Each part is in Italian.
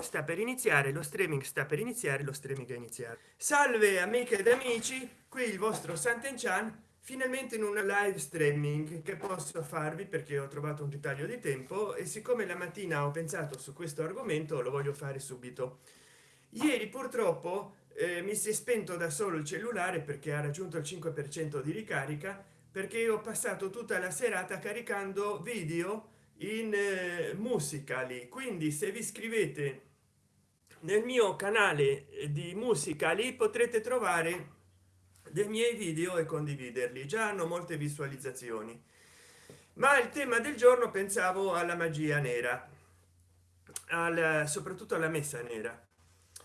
sta per iniziare lo streaming sta per iniziare lo streaming è iniziare salve amiche ed amici qui il vostro Sant'Enchan finalmente in un live streaming che posso farvi perché ho trovato un ritaglio di tempo e siccome la mattina ho pensato su questo argomento lo voglio fare subito. Ieri purtroppo eh, mi si è spento da solo il cellulare perché ha raggiunto il 5 per cento di ricarica perché ho passato tutta la serata caricando video in eh, musicali quindi se vi iscrivete nel mio canale di musicali potrete trovare dei miei video e condividerli. Già hanno molte visualizzazioni. Ma il tema del giorno pensavo alla magia nera al soprattutto alla messa nera.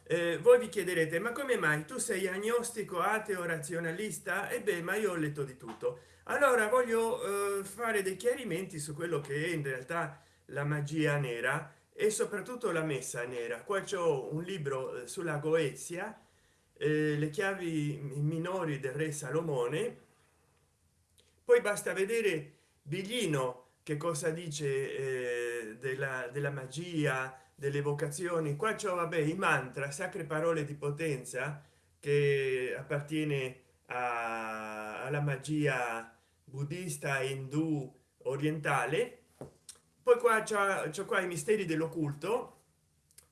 Eh, voi vi chiederete ma come mai? Tu sei agnostico ateo razionalista? E beh ma io ho letto di tutto allora voglio eh, fare dei chiarimenti su quello che è in realtà la magia nera e soprattutto la messa nera. Qua c'è un libro eh, sulla goezia eh, le chiavi minori del re salomone. Poi basta vedere biglino che cosa dice eh, della, della magia delle vocazioni. Qua c'è vabbè i mantra sacre parole di potenza che appartiene alla magia buddista indù orientale. Poi qua c'è qua i misteri dell'occulto.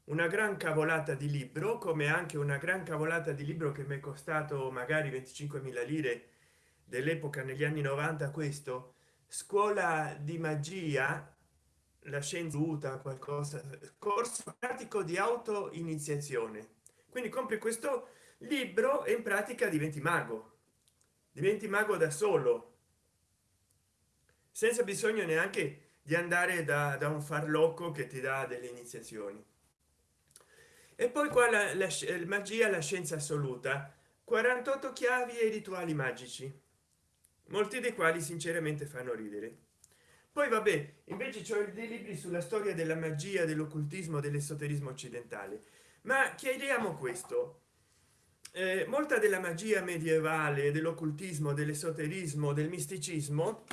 Una gran cavolata di libro come anche una gran cavolata di libro che mi è costato magari 25.000 lire dell'epoca negli anni 90 questo. Scuola di magia la scienza qualcosa corso pratico di auto iniziazione quindi compri questo libro e in pratica diventi mago diventi mago da solo. Senza bisogno neanche di andare da, da un farlocco che ti dà delle iniziazioni. E poi qua la, la, la magia la scienza assoluta. 48 chiavi e rituali magici. Molti dei quali sinceramente fanno ridere. Poi vabbè invece c'è dei libri sulla storia della magia dell'occultismo dell'esoterismo occidentale. Ma chiediamo questo eh, molta della magia medievale dell'occultismo dell'esoterismo del misticismo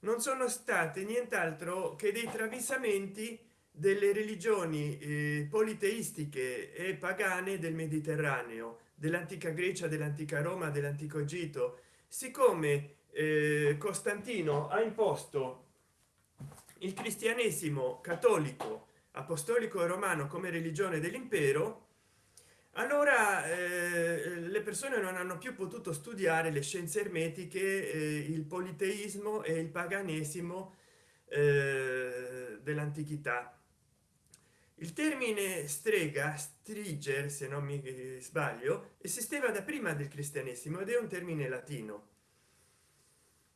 non sono state nient'altro che dei travisamenti delle religioni eh, politeistiche e pagane del mediterraneo dell'antica grecia dell'antica roma dell'antico egitto siccome eh, costantino ha imposto il cristianesimo cattolico apostolico e romano come religione dell'impero allora eh, le persone non hanno più potuto studiare le scienze ermetiche eh, il politeismo e il paganesimo eh, dell'antichità. Il termine strega striger se non mi sbaglio esisteva da prima del cristianesimo ed è un termine latino.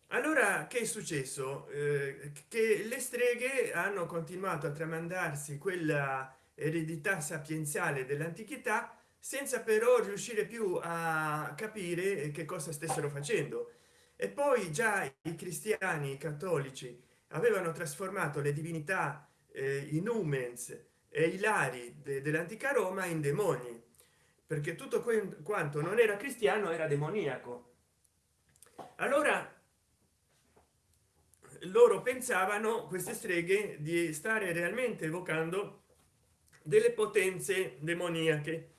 Allora che è successo? Eh, che le streghe hanno continuato a tramandarsi quella eredità sapienziale dell'antichità senza però riuscire più a capire che cosa stessero facendo. E poi già i cristiani cattolici avevano trasformato le divinità eh, in umens e i lari de, dell'antica roma in demoni perché tutto quanto non era cristiano era demoniaco. Allora loro pensavano queste streghe di stare realmente evocando delle potenze demoniache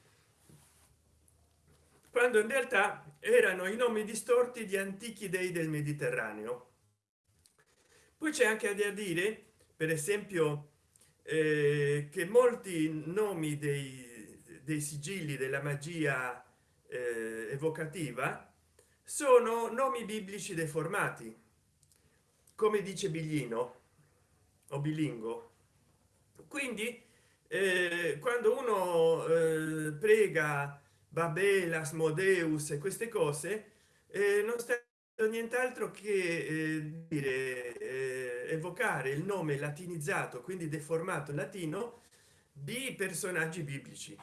quando in realtà erano i nomi distorti di antichi dei del mediterraneo. Poi c'è anche da dire per esempio eh, che molti nomi dei, dei sigilli della magia eh, evocativa sono nomi biblici deformati. Come dice biglino o bilingo. Quindi eh, quando uno eh, prega babel asmodeus e queste cose eh, non sta nient'altro che eh, dire eh, evocare il nome latinizzato quindi deformato latino di personaggi biblici.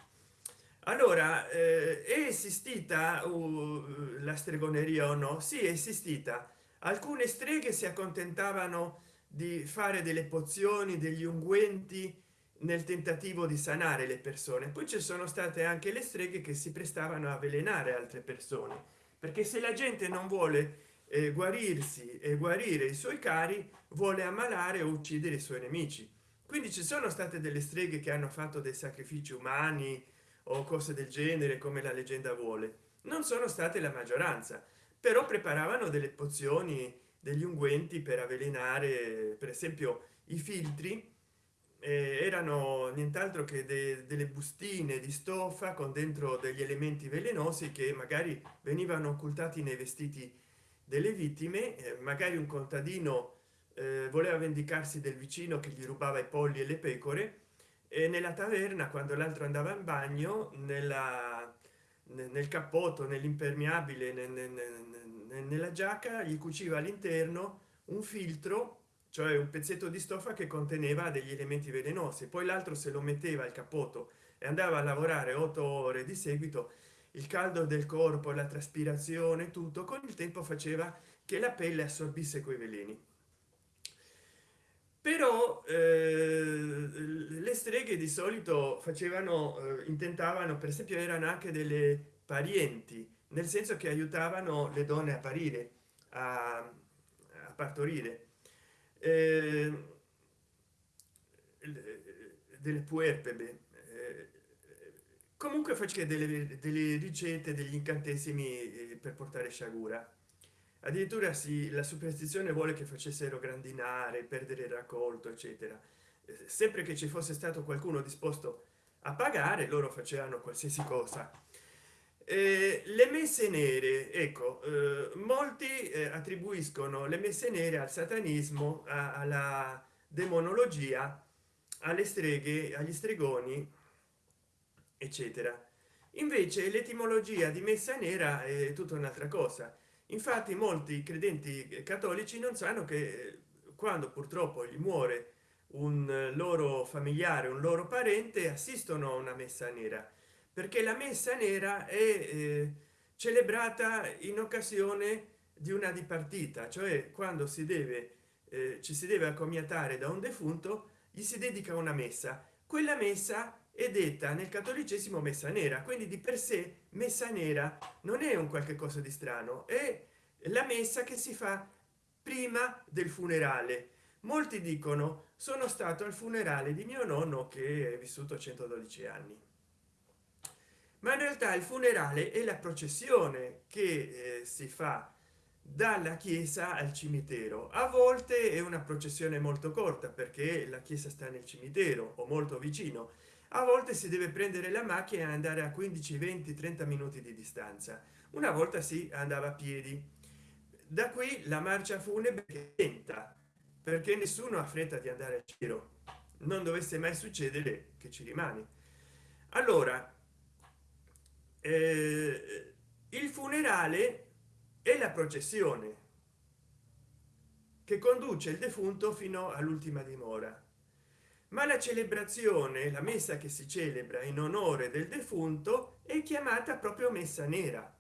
Allora eh, è esistita uh, la stregoneria o no? Sì, è esistita. Alcune streghe si accontentavano di fare delle pozioni degli unguenti nel tentativo di sanare le persone. Poi ci sono state anche le streghe che si prestavano a avvelenare altre persone perché se la gente non vuole eh, guarirsi e guarire i suoi cari vuole ammalare o uccidere i suoi nemici. Quindi ci sono state delle streghe che hanno fatto dei sacrifici umani o cose del genere come la leggenda vuole. Non sono state la maggioranza però preparavano delle pozioni degli unguenti per avvelenare per esempio i filtri eh, erano nient'altro che de delle bustine di stoffa con dentro degli elementi velenosi che magari venivano occultati nei vestiti delle vittime. Eh, magari un contadino eh, voleva vendicarsi del vicino che gli rubava i polli e le pecore e nella taverna quando l'altro andava in bagno nella nel cappotto nell'impermeabile nella giacca gli cuciva all'interno un filtro cioè un pezzetto di stoffa che conteneva degli elementi velenosi poi l'altro se lo metteva al cappotto e andava a lavorare otto ore di seguito il caldo del corpo la traspirazione tutto con il tempo faceva che la pelle assorbisse quei veleni. Però eh, le streghe di solito facevano eh, intentavano per esempio erano anche delle parienti nel senso che aiutavano le donne a parire a, a partorire eh, delle puerpebe eh, comunque faceva delle, delle ricette degli incantesimi eh, per portare sciagura. Addirittura si la superstizione vuole che facessero grandinare perdere il raccolto eccetera. Eh, sempre che ci fosse stato qualcuno disposto a pagare loro facevano qualsiasi cosa eh, le messe nere ecco eh, molti eh, attribuiscono le messe nere al satanismo a, alla demonologia alle streghe agli stregoni eccetera. Invece l'etimologia di messa nera è tutta un'altra cosa. Infatti molti credenti cattolici non sanno che quando purtroppo gli muore un loro familiare un loro parente assistono a una messa nera perché la messa nera è eh, celebrata in occasione di una dipartita cioè quando si deve eh, ci si deve accomiatare da un defunto gli si dedica una messa. Quella messa è detta nel cattolicesimo messa nera quindi di per sé messa nera non è un qualche cosa di strano è la messa che si fa prima del funerale. Molti dicono sono stato al funerale di mio nonno che è vissuto 112 anni ma in realtà il funerale è la processione che eh, si fa dalla chiesa al cimitero. A volte è una processione molto corta perché la chiesa sta nel cimitero o molto vicino. A volte si deve prendere la macchina e andare a 15 20 30 minuti di distanza. Una volta si andava a piedi. Da qui la marcia funebre lenta perché nessuno ha fretta di andare al giro. Non dovesse mai succedere che ci rimane allora eh, il funerale è la processione che conduce il defunto fino all'ultima dimora. Ma la celebrazione la messa che si celebra in onore del defunto è chiamata proprio messa nera.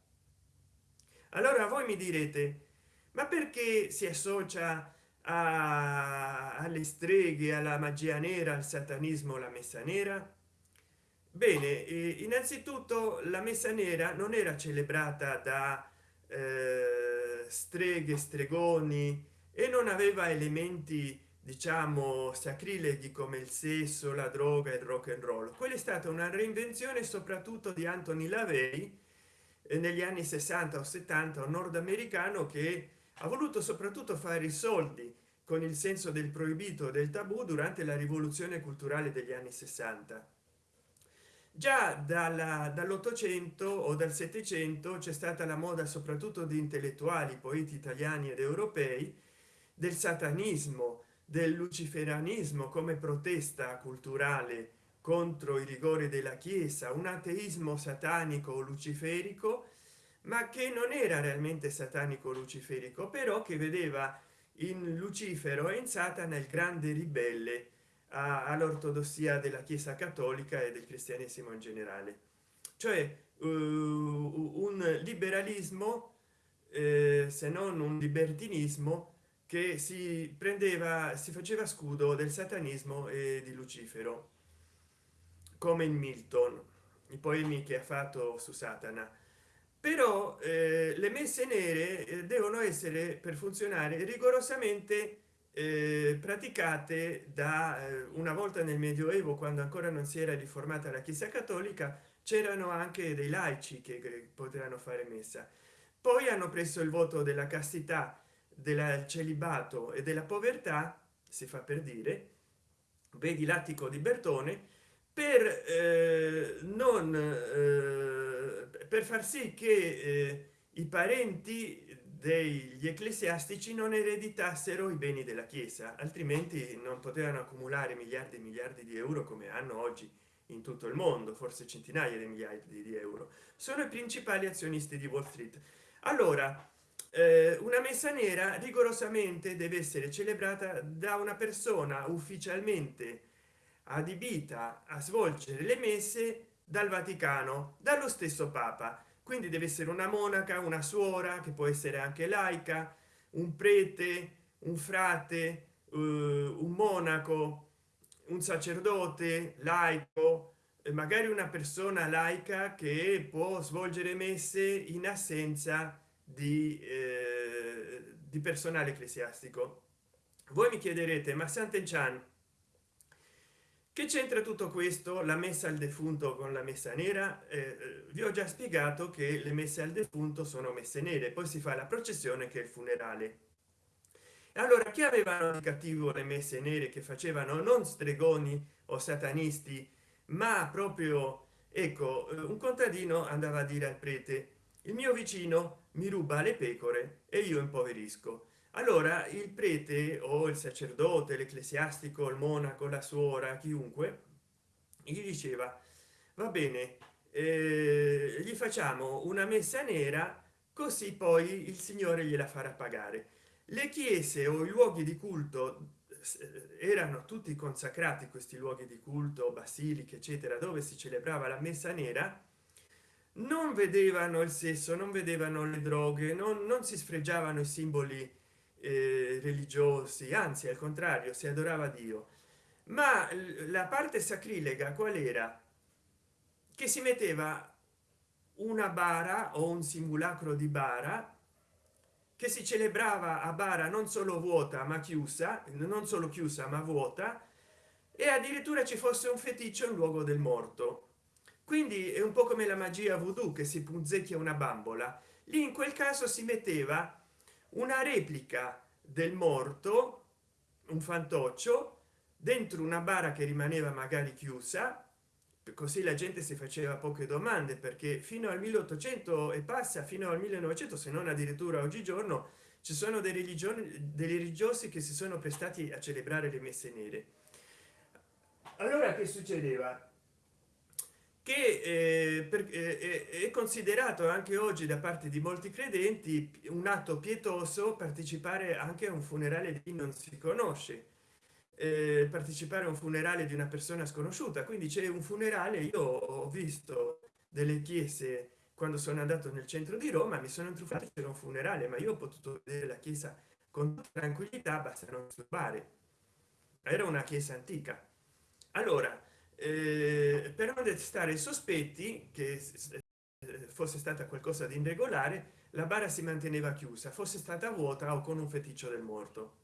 Allora voi mi direte ma perché si associa a, alle streghe alla magia nera al satanismo la messa nera bene innanzitutto la messa nera non era celebrata da eh, streghe stregoni e non aveva elementi diciamo sacrileghi come il sesso la droga il rock and roll. Quella è stata una reinvenzione soprattutto di Anthony Lavey eh, negli anni 60 o 70 un nordamericano che ha voluto soprattutto fare i soldi con il senso del proibito del tabù durante la rivoluzione culturale degli anni 60 già dall'ottocento o dal settecento c'è stata la moda soprattutto di intellettuali poeti italiani ed europei del satanismo del luciferanismo come protesta culturale contro i rigori della chiesa un ateismo satanico luciferico ma che non era realmente satanico luciferico però che vedeva in lucifero e in satana il grande ribelle all'ortodossia della chiesa cattolica e del cristianesimo in generale. Cioè uh, un liberalismo eh, se non un libertinismo che si prendeva si faceva scudo del satanismo e di lucifero come in milton i poemi che ha fatto su satana. Però eh, le messe nere eh, devono essere per funzionare rigorosamente praticate da eh, una volta nel medioevo quando ancora non si era riformata la chiesa cattolica c'erano anche dei laici che, che potevano fare messa. Poi hanno preso il voto della castità del celibato e della povertà si fa per dire vedi l'attico di bertone per eh, non eh, per far sì che eh, i parenti degli ecclesiastici non ereditassero i beni della chiesa altrimenti non potevano accumulare miliardi e miliardi di euro come hanno oggi in tutto il mondo forse centinaia di migliaia di euro. Sono i principali azionisti di wall street. Allora eh, una messa nera rigorosamente deve essere celebrata da una persona ufficialmente adibita a svolgere le messe dal vaticano dallo stesso papa quindi deve essere una monaca una suora che può essere anche laica un prete un frate uh, un monaco un sacerdote laico magari una persona laica che può svolgere messe in assenza di, eh, di personale ecclesiastico. Voi mi chiederete ma sant'enchan che c'entra tutto questo? La messa al defunto con la messa nera? Eh, eh, vi ho già spiegato che le messe al defunto sono messe nere poi si fa la processione che è il funerale. Allora chi avevano di cattivo le messe nere che facevano? Non stregoni o satanisti ma proprio ecco eh, un contadino andava a dire al prete il mio vicino mi ruba le pecore e io impoverisco allora il prete o il sacerdote l'ecclesiastico il monaco la suora chiunque gli diceva va bene eh, gli facciamo una messa nera così poi il signore gliela farà pagare. Le chiese o i luoghi di culto erano tutti consacrati questi luoghi di culto basiliche eccetera dove si celebrava la messa nera non vedevano il sesso non vedevano le droghe non, non si sfregiavano i simboli eh, religiosi anzi al contrario si adorava dio. Ma la parte sacrilega qual era? Che si metteva una bara o un simulacro di bara che si celebrava a bara non solo vuota ma chiusa non solo chiusa ma vuota e addirittura ci fosse un feticcio in luogo del morto. Quindi è un po come la magia voodoo che si punzecchia una bambola. Lì in quel caso si metteva una replica del morto un fantoccio dentro una bara che rimaneva magari chiusa così la gente si faceva poche domande perché fino al 1800 e passa fino al 1900 se non addirittura oggigiorno ci sono delle religioni dei religiosi che si sono prestati a celebrare le messe nere. Allora che succedeva che eh, per, eh, è considerato anche oggi da parte di molti credenti un atto pietoso partecipare anche a un funerale di chi non si conosce. Eh, partecipare a un funerale di una persona sconosciuta. Quindi c'è un funerale io ho visto delle chiese quando sono andato nel centro di roma mi sono intrufato c'era un funerale ma io ho potuto vedere la chiesa con tranquillità basta non disturbare era una chiesa antica. Allora eh, per non destare sospetti che eh, fosse stata qualcosa di irregolare la bara si manteneva chiusa fosse stata vuota o con un feticcio del morto.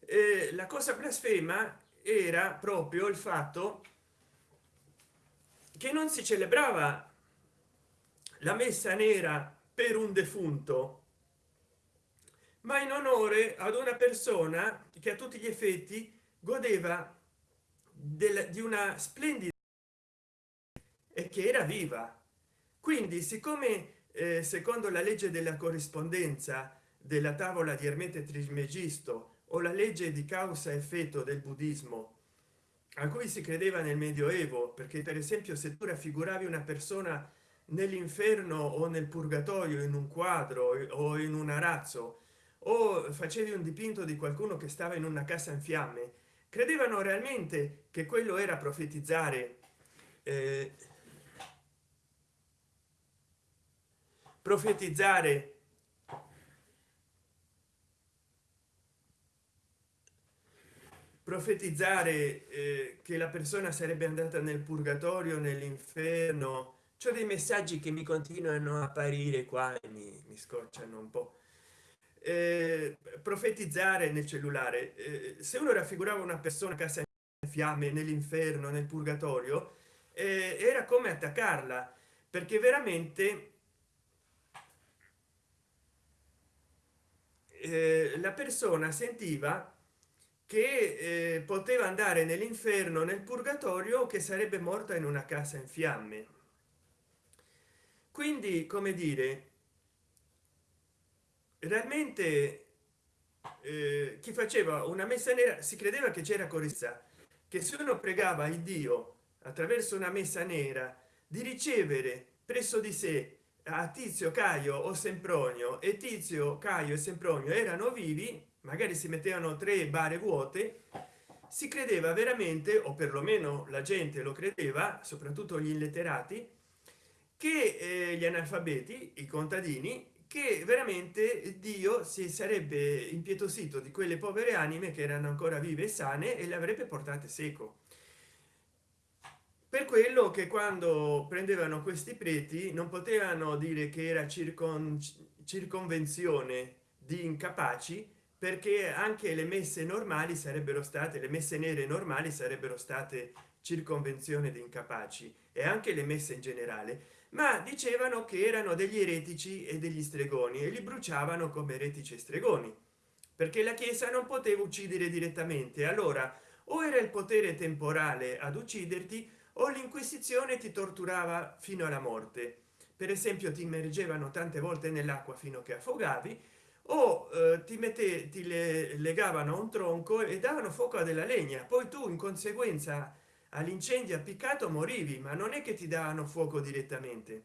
Eh, la cosa blasfema era proprio il fatto che non si celebrava la messa nera per un defunto ma in onore ad una persona che a tutti gli effetti godeva del, di una splendida e che era viva. Quindi siccome eh, secondo la legge della corrispondenza della tavola di ermete trismegisto o la legge di causa effetto del buddismo a cui si credeva nel medioevo perché per esempio se tu raffiguravi una persona nell'inferno o nel purgatorio in un quadro o in un arazzo o facevi un dipinto di qualcuno che stava in una casa in fiamme credevano realmente che quello era profetizzare? Eh, profetizzare profetizzare eh, che la persona sarebbe andata nel purgatorio nell'inferno. C'è dei messaggi che mi continuano a apparire qua e mi, mi scocciano un po eh, profetizzare nel cellulare. Eh, se uno raffigurava una persona a casa in fiamme nell'inferno nel purgatorio eh, era come attaccarla perché veramente eh, la persona sentiva che eh, poteva andare nell'inferno nel purgatorio che sarebbe morta in una casa in fiamme. Quindi come dire realmente eh, chi faceva una messa nera si credeva che c'era correzza che se uno pregava il dio attraverso una messa nera di ricevere presso di sé a tizio caio o sempronio e tizio caio e sempronio erano vivi magari si mettevano tre bare vuote si credeva veramente o perlomeno la gente lo credeva soprattutto gli illetterati che eh, gli analfabeti i contadini che veramente dio si sarebbe impietosito di quelle povere anime che erano ancora vive e sane e le avrebbe portate seco. Per quello che quando prendevano questi preti non potevano dire che era circon circonvenzione di incapaci perché anche le messe normali sarebbero state le messe nere normali sarebbero state circonvenzione di incapaci e anche le messe in generale ma dicevano che erano degli eretici e degli stregoni e li bruciavano come eretici e stregoni perché la chiesa non poteva uccidere direttamente. Allora o era il potere temporale ad ucciderti o l'inquisizione ti torturava fino alla morte. Per esempio ti immergevano tante volte nell'acqua fino a che affogavi o eh, ti mette ti le legavano a un tronco e davano fuoco a della legna. Poi tu in conseguenza all'incendio appiccato morivi ma non è che ti davano fuoco direttamente.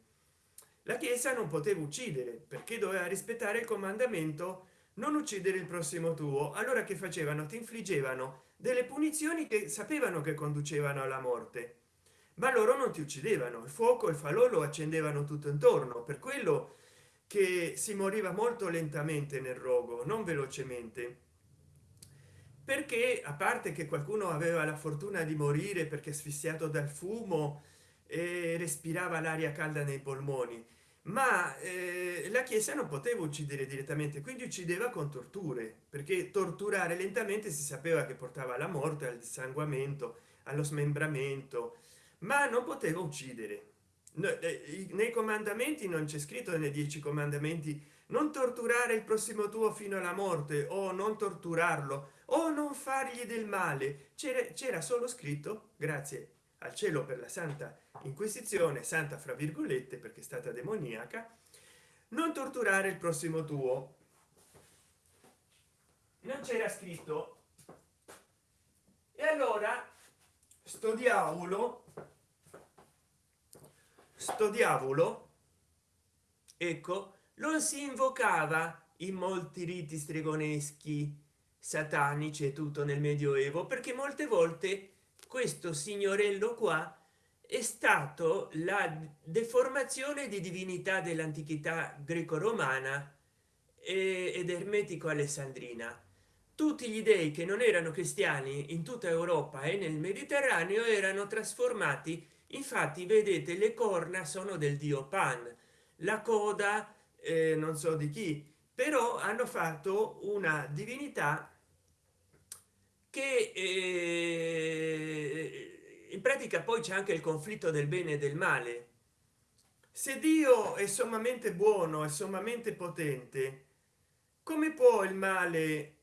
La chiesa non poteva uccidere perché doveva rispettare il comandamento non uccidere il prossimo tuo. Allora che facevano? Ti infliggevano delle punizioni che sapevano che conducevano alla morte. Ma loro non ti uccidevano. Il fuoco e il falò lo accendevano tutto intorno. Per quello che si moriva molto lentamente nel rogo non velocemente perché a parte che qualcuno aveva la fortuna di morire perché asfissiato dal fumo e respirava l'aria calda nei polmoni ma eh, la chiesa non poteva uccidere direttamente quindi uccideva con torture perché torturare lentamente si sapeva che portava alla morte al dissanguamento allo smembramento ma non poteva uccidere. Eh, nei comandamenti non c'è scritto nei dieci comandamenti non torturare il prossimo tuo fino alla morte o non torturarlo o non fargli del male c'era solo scritto grazie al cielo per la santa inquisizione santa fra virgolette perché è stata demoniaca non torturare il prossimo tuo non c'era scritto. E allora sto diavolo sto diavolo ecco lo si invocava in molti riti stregoneschi satanici e tutto nel medioevo perché molte volte questo signorello qua è stato la deformazione di divinità dell'antichità greco-romana ed ermetico alessandrina. Tutti gli dei che non erano cristiani in tutta europa e nel mediterraneo erano trasformati. Infatti vedete le corna sono del dio pan la coda eh, non so di chi però hanno fatto una divinità che eh, in pratica poi c'è anche il conflitto del bene e del male. Se dio è sommamente buono e sommamente potente come può il male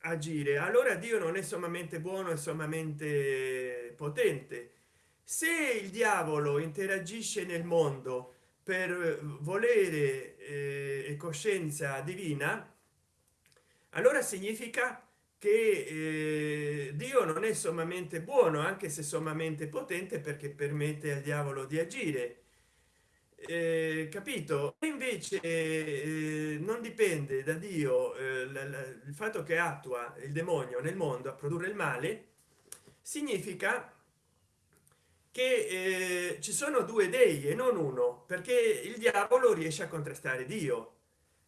agire? Allora dio non è sommamente buono e sommamente potente. Se il diavolo interagisce nel mondo per volere eh, e coscienza divina allora significa che eh, dio non è sommamente buono anche se sommamente potente perché permette al diavolo di agire. Eh, capito? Invece eh, non dipende da dio eh, il fatto che attua il demonio nel mondo a produrre il male significa che eh, ci sono due dei e non uno perché il diavolo riesce a contrastare dio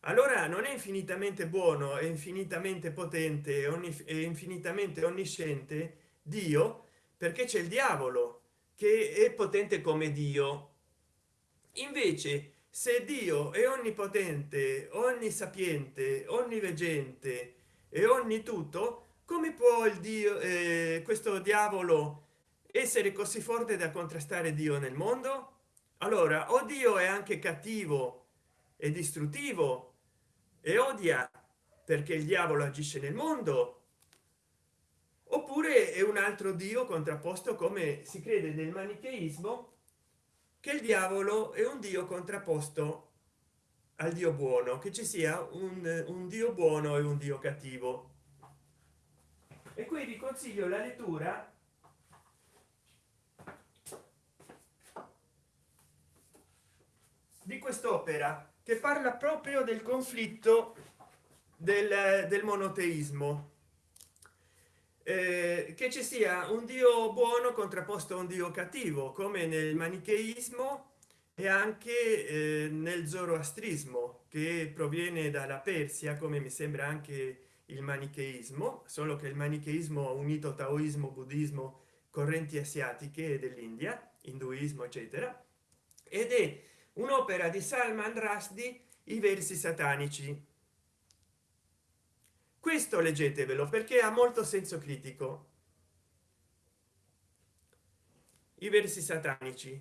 allora non è infinitamente buono e infinitamente potente e infinitamente onnisciente dio perché c'è il diavolo che è potente come dio. Invece se dio è onnipotente onnisapiente onniveggente e ogni tutto come può il dio eh, questo diavolo essere così forte da contrastare dio nel mondo? Allora o dio è anche cattivo e distruttivo e odia perché il diavolo agisce nel mondo oppure è un altro dio contrapposto come si crede nel manicheismo che il diavolo è un dio contrapposto al dio buono che ci sia un, un dio buono e un dio cattivo. E qui vi consiglio la lettura di quest'opera che parla proprio del conflitto del, del monoteismo. Eh, che ci sia un dio buono contrapposto a un dio cattivo come nel manicheismo e anche eh, nel zoroastrismo che proviene dalla persia come mi sembra anche il manicheismo solo che il manicheismo ha unito taoismo buddismo correnti asiatiche dell'india induismo eccetera ed è un'opera di salman rushdie i versi satanici. Questo leggetevelo perché ha molto senso critico. I versi satanici.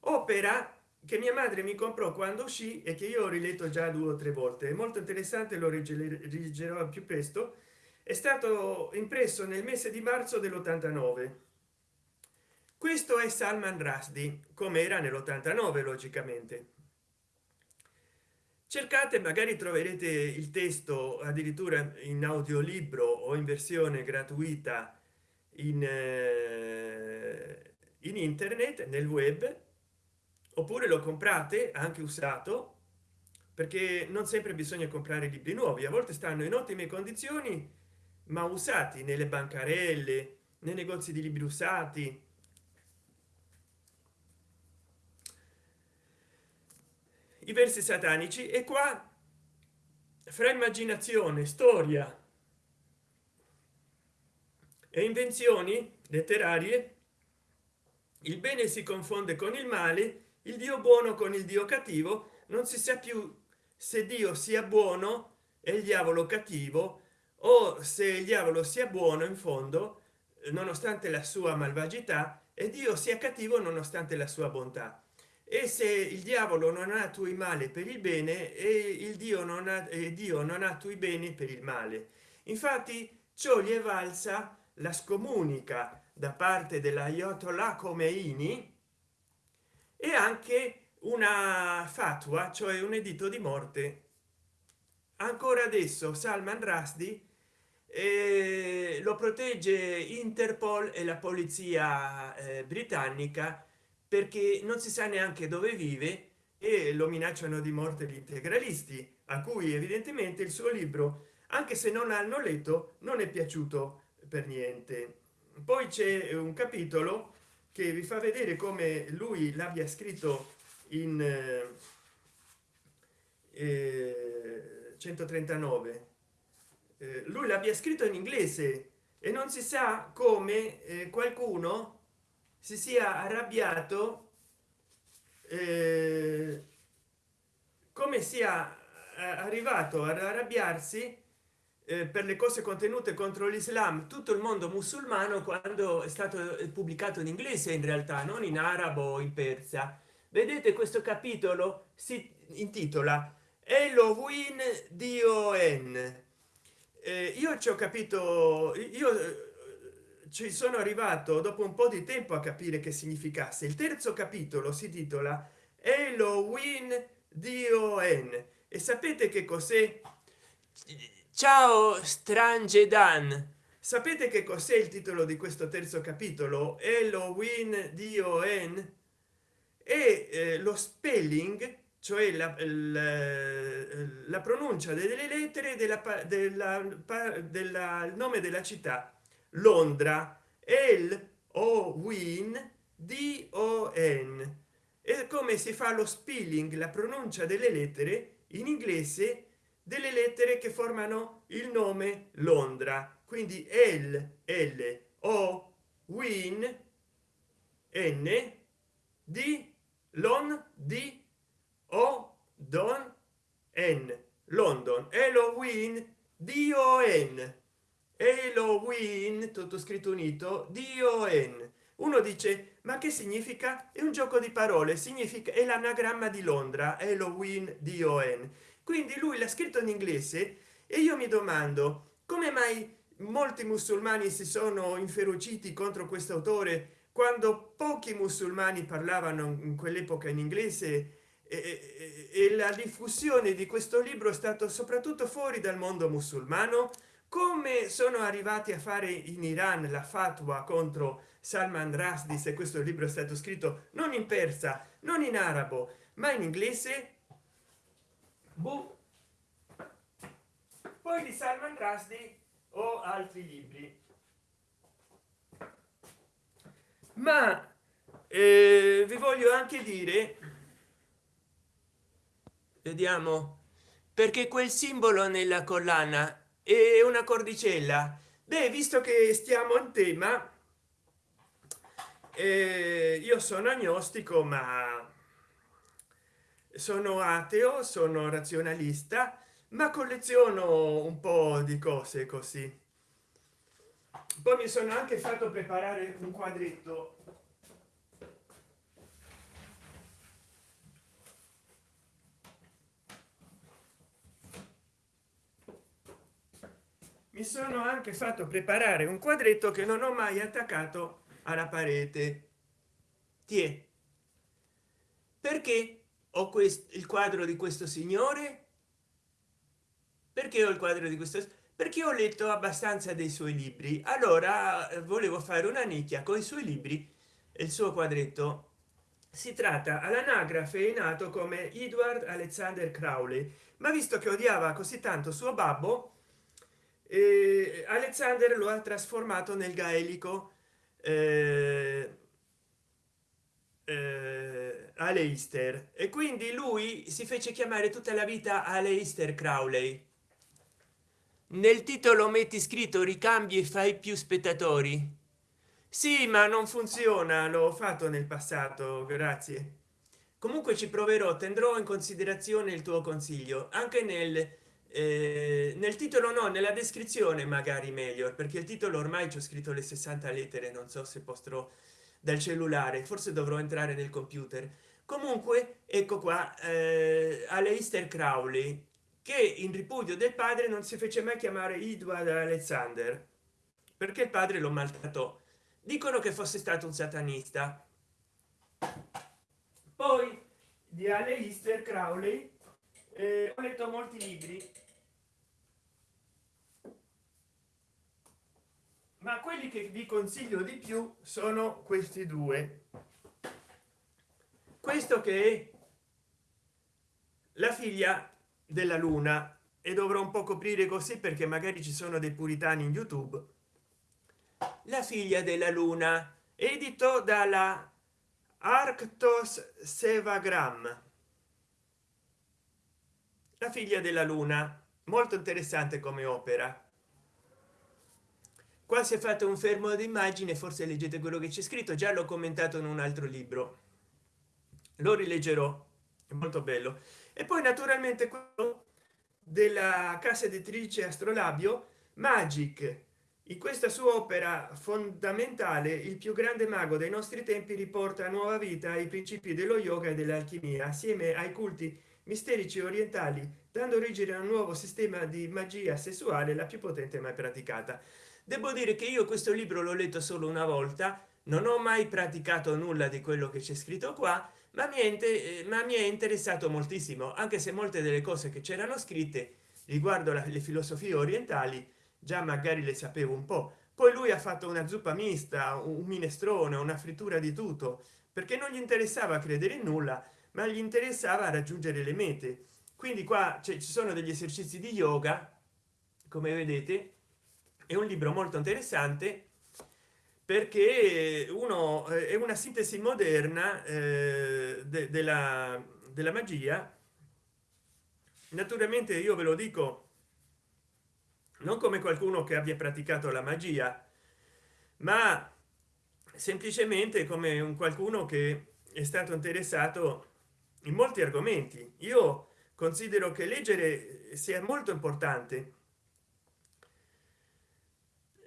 Opera che mia madre mi comprò quando uscì e che io ho riletto già due o tre volte. È molto interessante lo leggerò più presto. È stato impresso nel mese di marzo dell'89 questo è salman rushdie come era nell'89 logicamente. Cercate magari troverete il testo addirittura in audiolibro o in versione gratuita in, eh, in internet nel web oppure lo comprate anche usato perché non sempre bisogna comprare libri nuovi. A volte stanno in ottime condizioni ma usati nelle bancarelle nei negozi di libri usati i versi satanici e qua fra immaginazione storia e invenzioni letterarie il bene si confonde con il male il dio buono con il dio cattivo non si sa più se dio sia buono e il diavolo cattivo o se il diavolo sia buono in fondo nonostante la sua malvagità e dio sia cattivo nonostante la sua bontà e se il diavolo non attui male per il bene e il dio non ha e dio non attui bene per il male. Infatti ciò gli è valsa la scomunica da parte della Ayatollah Khomeini e anche una fatua cioè un editto di morte. Ancora adesso salman rushdie eh, lo protegge interpol e la polizia eh, britannica perché non si sa neanche dove vive e lo minacciano di morte gli integralisti a cui evidentemente il suo libro anche se non hanno letto non è piaciuto per niente. Poi c'è un capitolo che vi fa vedere come lui l'abbia scritto in eh, 139 eh, lui l'abbia scritto in inglese e non si sa come eh, qualcuno si sia arrabbiato eh, come sia eh, arrivato ad arrabbiarsi eh, per le cose contenute contro l'islam tutto il mondo musulmano quando è stato pubblicato in inglese in realtà non in arabo in persa. Vedete questo capitolo? Si intitola Elohim Dio N eh, io ci ho capito io ci sono arrivato dopo un po di tempo a capire che significasse. Il terzo capitolo si titola Elohim Dio N e sapete che cos'è? Ciao strange dan. Sapete che cos'è il titolo di questo terzo capitolo? Elohim Dio N e eh, lo spelling cioè la, la, la pronuncia delle lettere della, della, della nome della città londra. El o win d o n. E come si fa lo spelling la pronuncia delle lettere in inglese delle lettere che formano il nome londra. Quindi l l o win n di lon di o don n. London. Halloween don halloween tutto scritto unito don uno dice ma che significa? È un gioco di parole significa è l'anagramma di londra halloween don quindi lui l'ha scritto in inglese e io mi domando come mai molti musulmani si sono inferociti contro questo autore quando pochi musulmani parlavano in quell'epoca in inglese? E, e, la diffusione di questo libro è stato soprattutto fuori dal mondo musulmano come sono arrivati a fare in iran la fatua contro salman rushdie se questo libro è stato scritto non in persa non in arabo ma in inglese boh. poi di salman rushdie o altri libri ma eh, vi voglio anche dire vediamo perché quel simbolo nella collana è una cordicella. Beh visto che stiamo in tema eh, io sono agnostico ma sono ateo sono razionalista ma colleziono un po di cose così. Poi mi sono anche fatto preparare un quadretto mi sono anche fatto preparare un quadretto che non ho mai attaccato alla parete. Tie. perché ho questo il quadro di questo signore? Perché ho il quadro di questo perché ho letto abbastanza dei suoi libri. Allora eh, volevo fare una nicchia con i suoi libri e il suo quadretto. Si tratta all'anagrafe è nato come edward alexander crowley ma visto che odiava così tanto suo babbo eh, alexander lo ha trasformato nel gaelico. Eh, eh, aleister. E quindi lui si fece chiamare tutta la vita aleister crowley. Nel titolo metti scritto ricambi e fai più spettatori sì ma non funziona l'ho fatto nel passato grazie. Comunque ci proverò tendrò in considerazione il tuo consiglio anche nel eh, nel titolo no nella descrizione magari meglio perché il titolo ormai ho scritto le 60 lettere non so se postrò dal cellulare forse dovrò entrare nel computer. Comunque ecco qua eh, Aleister Crowley che in ripudio del padre non si fece mai chiamare Edward Alexander perché il padre lo maltrattò dicono che fosse stato un satanista. Poi di Aleister Crowley eh, ho letto molti libri ma quelli che vi consiglio di più sono questi due. Questo che è la figlia della luna. E dovrò un po coprire così perché magari ci sono dei puritani in youtube. La figlia della luna edito dalla arctos sevagram. La figlia della luna molto interessante come opera qua si è fatto un fermo d'immagine forse leggete quello che c'è scritto già l'ho commentato in un altro libro. Lo rileggerò è molto bello. E poi naturalmente quello della casa editrice astrolabio magic in questa sua opera fondamentale il più grande mago dei nostri tempi riporta a nuova vita ai principi dello yoga e dell'alchimia assieme ai culti misterici orientali dando origine a un nuovo sistema di magia sessuale la più potente mai praticata devo dire che io questo libro l'ho letto solo una volta non ho mai praticato nulla di quello che c'è scritto qua ma niente ma mi è interessato moltissimo anche se molte delle cose che c'erano scritte riguardo le filosofie orientali già magari le sapevo un po. Poi lui ha fatto una zuppa mista un minestrone una frittura di tutto perché non gli interessava credere in nulla ma gli interessava raggiungere le mete. Quindi qua ci sono degli esercizi di yoga come vedete è un libro molto interessante perché uno eh, è una sintesi moderna eh, de della, della magia. Naturalmente io ve lo dico non come qualcuno che abbia praticato la magia ma semplicemente come un qualcuno che è stato interessato in molti argomenti. Io considero che leggere sia molto importante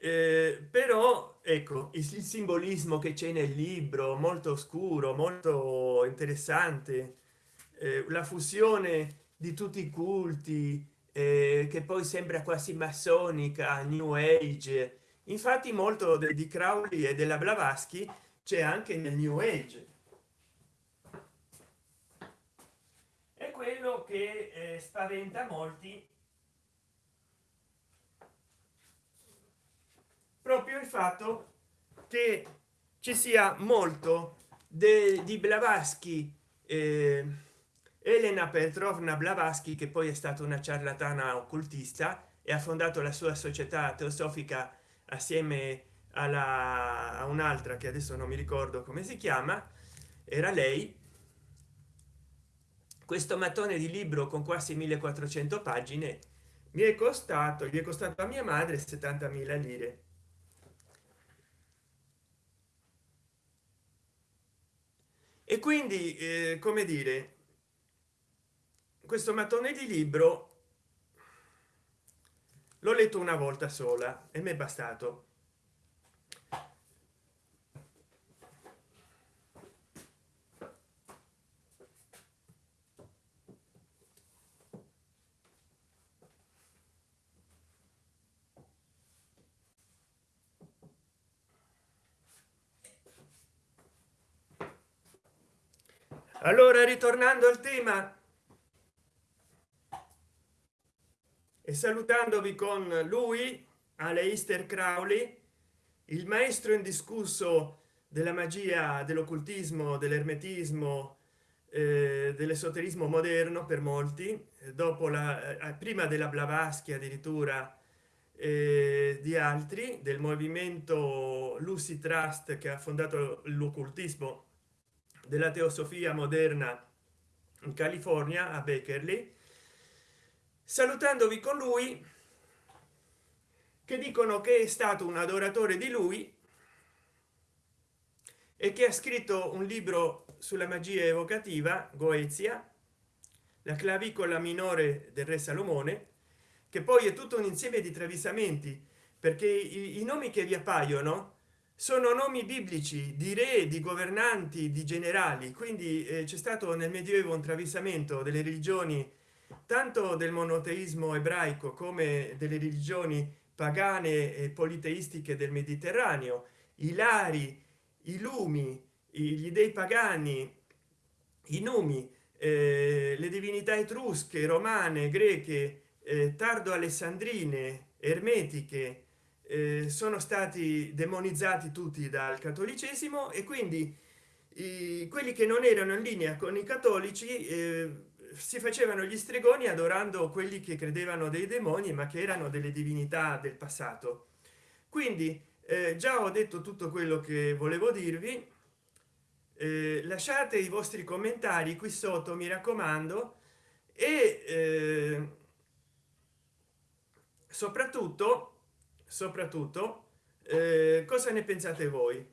eh, però ecco il, simbolismo che c'è nel libro molto oscuro molto interessante eh, la fusione di tutti i culti eh, che poi sembra quasi massonica new age. Infatti molto di crowley e della blavatsky c'è anche nel new age. È quello che eh, spaventa molti proprio il fatto che ci sia molto di blavatsky eh, elena petrovna blavatsky che poi è stata una ciarlatana occultista e ha fondato la sua società teosofica assieme alla a un'altra che adesso non mi ricordo come si chiama era lei. Questo mattone di libro con quasi 1400 pagine mi è costato gli è costato a mia madre 70.000 lire e quindi eh, come dire questo mattone di libro l'ho letto una volta sola e mi è bastato allora ritornando al tema e salutandovi con lui Aleister Crowley il maestro indiscusso della magia dell'occultismo dell'ermetismo eh, dell'esoterismo moderno per molti dopo la eh, prima della blavatsky addirittura eh, di altri del movimento lucy trust che ha fondato l'occultismo della teosofia moderna in california a beckerley salutandovi con lui che dicono che è stato un adoratore di lui e che ha scritto un libro sulla magia evocativa goezia la clavicola minore del re salomone che poi è tutto un insieme di travisamenti perché i, i nomi che vi appaiono sono nomi biblici di re di governanti di generali. Quindi eh, c'è stato nel medioevo un travisamento delle religioni tanto del monoteismo ebraico come delle religioni pagane e politeistiche del mediterraneo. I lari i lumi gli dei pagani i numi eh, le divinità etrusche romane greche eh, tardo alessandrine ermetiche eh, sono stati demonizzati tutti dal cattolicesimo e quindi i, quelli che non erano in linea con i cattolici eh, si facevano gli stregoni adorando quelli che credevano dei demoni ma che erano delle divinità del passato. Quindi eh, già ho detto tutto quello che volevo dirvi. Eh, lasciate i vostri commentari qui sotto mi raccomando e eh, soprattutto soprattutto eh, cosa ne pensate voi?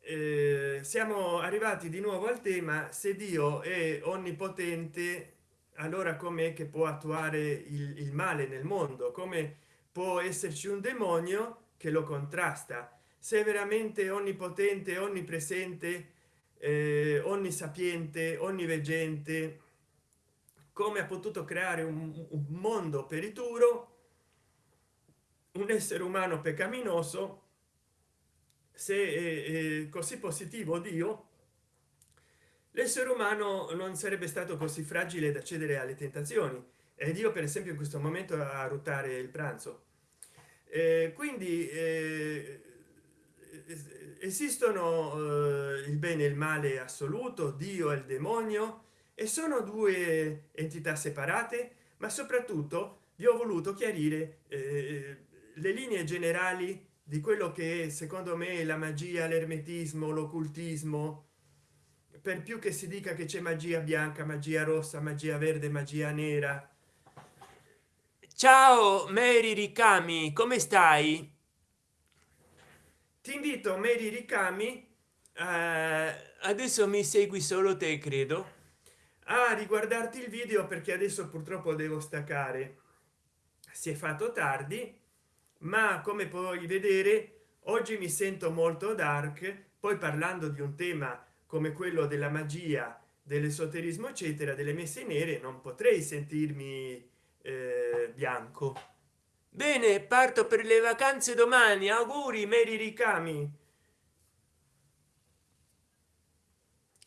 Eh, siamo arrivati di nuovo al tema se dio è onnipotente allora com'è che può attuare il, il male nel mondo? Come può esserci un demonio che lo contrasta? Se veramente onnipotente onnipresente eh, onnisapiente onniveggente come ha potuto creare un, un mondo perituro un essere umano peccaminoso se così positivo dio l'essere umano non sarebbe stato così fragile da cedere alle tentazioni. Ed io per esempio in questo momento a ruotare il pranzo. Eh, quindi eh, esistono eh, il bene e il male assoluto dio e il demonio e sono due entità separate ma soprattutto vi ho voluto chiarire eh, le linee generali di quello che secondo me la magia l'ermetismo l'occultismo per più che si dica che c'è magia bianca magia rossa magia verde magia nera. Ciao mary ricami come stai? Ti invito Mary Ricami eh, adesso mi segui solo te credo. a riguardarti il video perché adesso purtroppo devo staccare. Si è fatto tardi ma come puoi vedere oggi mi sento molto dark poi parlando di un tema come quello della magia dell'esoterismo eccetera delle messe nere non potrei sentirmi eh, bianco. Bene parto per le vacanze domani. Auguri meri ricami.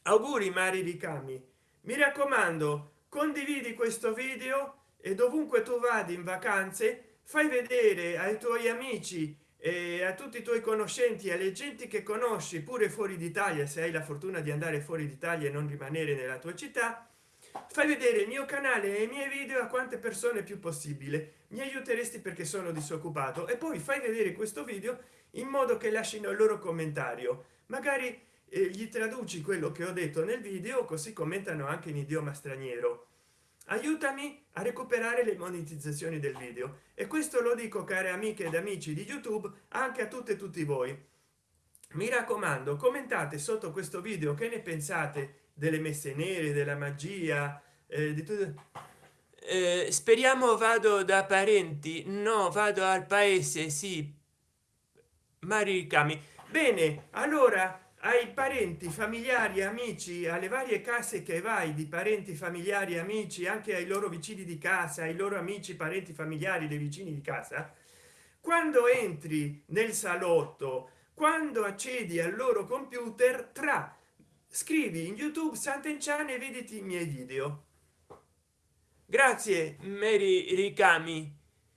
Auguri mari ricami. Mi raccomando condividi questo video e dovunque tu vadi in vacanze fai vedere ai tuoi amici e a tutti i tuoi conoscenti alle genti che conosci pure fuori d'italia se hai la fortuna di andare fuori d'italia e non rimanere nella tua città fai vedere il mio canale e i miei video a quante persone più possibile. Mi aiuteresti perché sono disoccupato. E poi fai vedere questo video in modo che lasciano il loro commentario. Magari e gli traduci quello che ho detto nel video così commentano anche in idioma straniero aiutami a recuperare le monetizzazioni del video. E questo lo dico care amiche ed amici di youtube anche a tutte e tutti voi. Mi raccomando commentate sotto questo video che ne pensate delle messe nere della magia eh, di tutto. Eh, speriamo vado da parenti. No vado al paese sì. Maricami. Bene allora ai parenti familiari amici alle varie case che vai di parenti familiari amici anche ai loro vicini di casa ai loro amici parenti familiari dei vicini di casa quando entri nel salotto quando accedi al loro computer tra scrivi in youtube sant'enchan e vediti i miei video. Grazie mary ricami.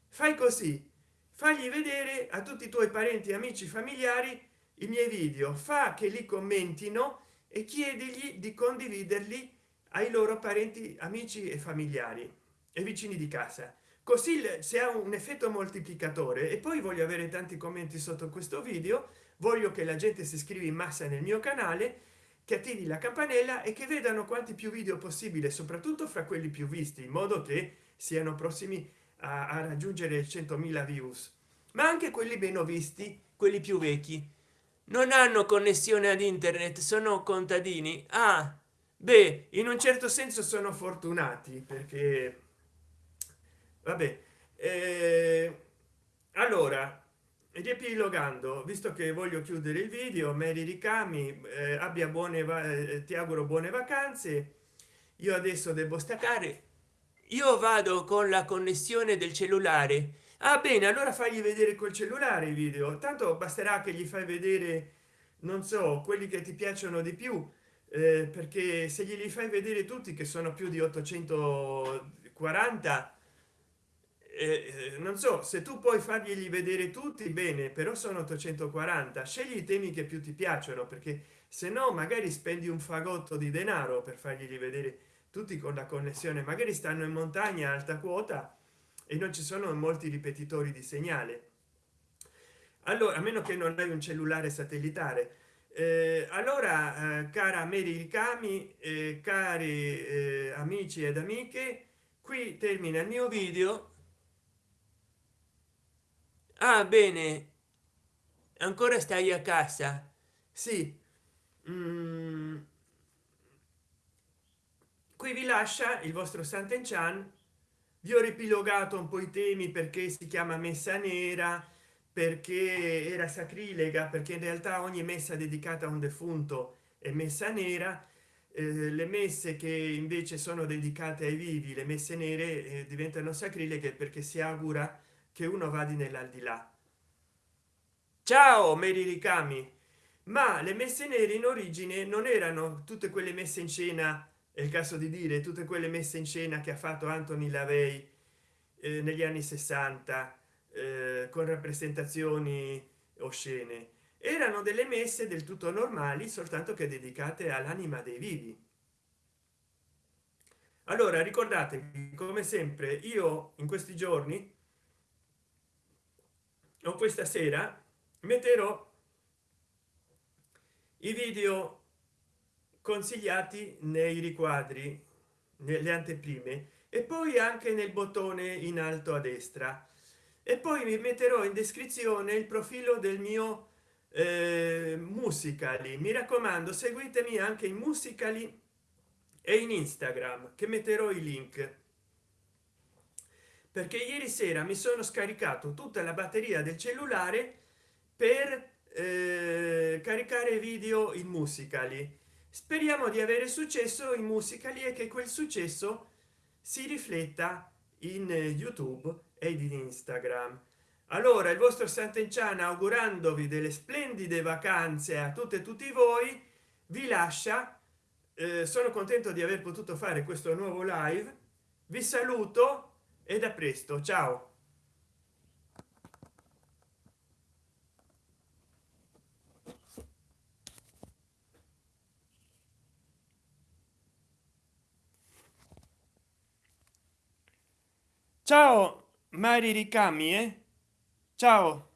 Fai così. Fagli vedere a tutti i tuoi parenti amici familiari i miei video. Fa che li commentino e chiedigli di condividerli ai loro parenti amici e familiari e vicini di casa. Così se ha un effetto moltiplicatore e poi voglio avere tanti commenti sotto questo video voglio che la gente si iscriva in massa nel mio canale che attivi la campanella e che vedano quanti più video possibile soprattutto fra quelli più visti in modo che siano prossimi a, a raggiungere 100.000 views. Ma anche quelli meno visti quelli più vecchi non hanno connessione ad internet sono contadini. Ah beh in un certo senso sono fortunati perché vabbè eh, allora riepilogando visto che voglio chiudere il video meri ricami eh, abbia buone eh, ti auguro buone vacanze. Io adesso devo staccare. Io vado con la connessione del cellulare ah bene allora fagli vedere col cellulare i video. Tanto basterà che gli fai vedere non so quelli che ti piacciono di più eh, perché se glieli fai vedere tutti che sono più di 840 eh, eh, non so se tu puoi farglieli vedere tutti bene però sono 840 scegli i temi che più ti piacciono perché se no magari spendi un fagotto di denaro per farglieli vedere tutti con la connessione. Magari stanno in montagna alta quota e non ci sono molti ripetitori di segnale. Allora a meno che non hai un cellulare satellitare. Eh, allora eh, cara Mary Ricami eh, cari eh, amici ed amiche qui termina il mio video. Ah bene. Ancora stai a casa? Sì. Mm. qui vi lascia il vostro Sant'Enchan vi ho ripilogato un po i temi perché si chiama messa nera perché era sacrilega perché in realtà ogni messa dedicata a un defunto è messa nera. Eh, le messe che invece sono dedicate ai vivi le messe nere eh, diventano sacrileghe perché si augura che uno vada nell'aldilà. Ciao meri ricami. Ma le messe nere in origine non erano tutte quelle messe in scena è il caso di dire tutte quelle messe in scena che ha fatto Anthony Lavey eh, negli anni 60 eh, con rappresentazioni oscene. Erano delle messe del tutto normali soltanto che dedicate all'anima dei vivi. Allora ricordatevi come sempre io in questi giorni o questa sera metterò i video consigliati nei riquadri nelle anteprime e poi anche nel bottone in alto a destra. E poi mi metterò in descrizione il profilo del mio eh, musicali. Mi raccomando seguitemi anche in musicali e in instagram che metterò i link. Perché ieri sera mi sono scaricato tutta la batteria del cellulare per eh, caricare video in musicali speriamo di avere successo in musicali e che quel successo si rifletta in youtube ed in instagram. Allora il vostro sant'enciana augurandovi delle splendide vacanze a tutte e tutti voi vi lascia. Eh, sono contento di aver potuto fare questo nuovo live. Vi saluto e da presto. Ciao ciao mari ricami eh? ciao